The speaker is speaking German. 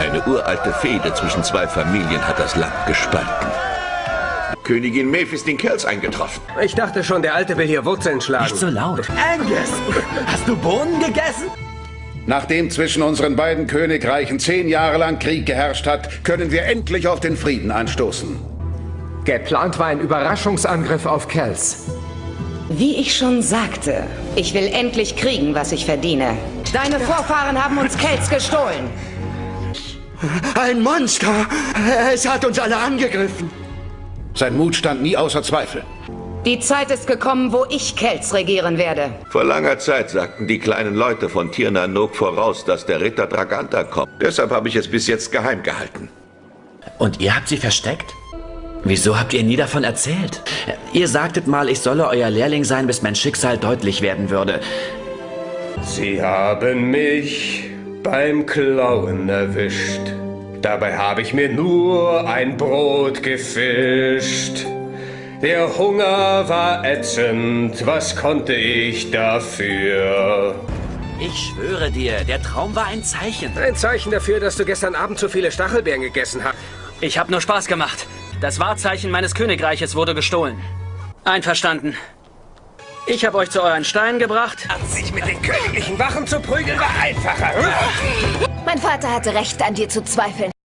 Eine uralte Fehde zwischen zwei Familien hat das Land gespalten. Königin Maeve ist in Kells eingetroffen. Ich dachte schon, der Alte will hier Wurzeln schlagen. Nicht so laut. Angus, hast du Bohnen gegessen? Nachdem zwischen unseren beiden Königreichen zehn Jahre lang Krieg geherrscht hat, können wir endlich auf den Frieden anstoßen. Geplant war ein Überraschungsangriff auf Kells. Wie ich schon sagte, ich will endlich kriegen, was ich verdiene. Deine Vorfahren haben uns Kells gestohlen. Ein Monster! Es hat uns alle angegriffen. Sein Mut stand nie außer Zweifel. Die Zeit ist gekommen, wo ich Kells regieren werde. Vor langer Zeit sagten die kleinen Leute von Tirnanok voraus, dass der Ritter Draganta kommt. Deshalb habe ich es bis jetzt geheim gehalten. Und ihr habt sie versteckt? Wieso habt ihr nie davon erzählt? Ihr sagtet mal, ich solle euer Lehrling sein, bis mein Schicksal deutlich werden würde. Sie haben mich beim Klauen erwischt. Dabei habe ich mir nur ein Brot gefischt. Der Hunger war ätzend, was konnte ich dafür? Ich schwöre dir, der Traum war ein Zeichen. Ein Zeichen dafür, dass du gestern Abend zu viele Stachelbeeren gegessen hast. Ich habe nur Spaß gemacht. Das Wahrzeichen meines Königreiches wurde gestohlen. Einverstanden. Ich habe euch zu euren Steinen gebracht. Sich mit den königlichen Wachen zu prügeln war einfacher. Mein Vater hatte recht, an dir zu zweifeln.